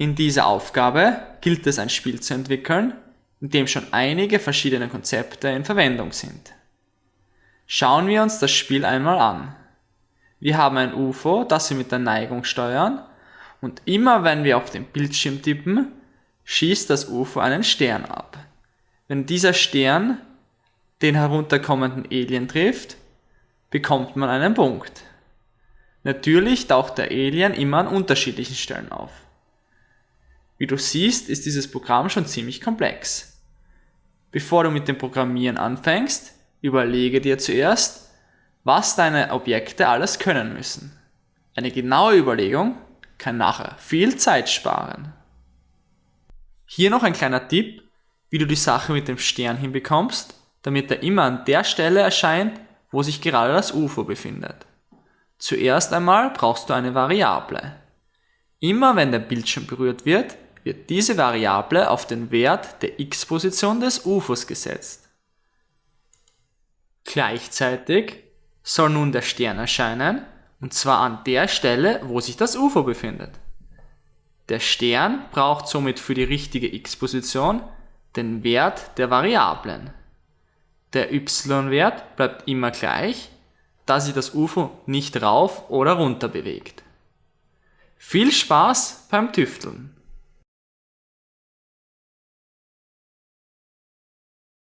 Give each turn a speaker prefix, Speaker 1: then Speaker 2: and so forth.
Speaker 1: In dieser Aufgabe gilt es ein Spiel zu entwickeln, in dem schon einige verschiedene Konzepte in Verwendung sind. Schauen wir uns das Spiel einmal an. Wir haben ein UFO, das wir mit der Neigung steuern und immer wenn wir auf den Bildschirm tippen, schießt das UFO einen Stern ab. Wenn dieser Stern den herunterkommenden Alien trifft, bekommt man einen Punkt. Natürlich taucht der Alien immer an unterschiedlichen Stellen auf. Wie du siehst, ist dieses Programm schon ziemlich komplex. Bevor du mit dem Programmieren anfängst, überlege dir zuerst, was deine Objekte alles können müssen. Eine genaue Überlegung kann nachher viel Zeit sparen. Hier noch ein kleiner Tipp, wie du die Sache mit dem Stern hinbekommst, damit er immer an der Stelle erscheint, wo sich gerade das UFO befindet. Zuerst einmal brauchst du eine Variable. Immer wenn der Bildschirm berührt wird, wird diese Variable auf den Wert der x-Position des UFOs gesetzt. Gleichzeitig soll nun der Stern erscheinen, und zwar an der Stelle, wo sich das UFO befindet. Der Stern braucht somit für die richtige x-Position den Wert der Variablen. Der y-Wert bleibt immer gleich, da sich das UFO nicht rauf oder runter bewegt. Viel Spaß beim Tüfteln!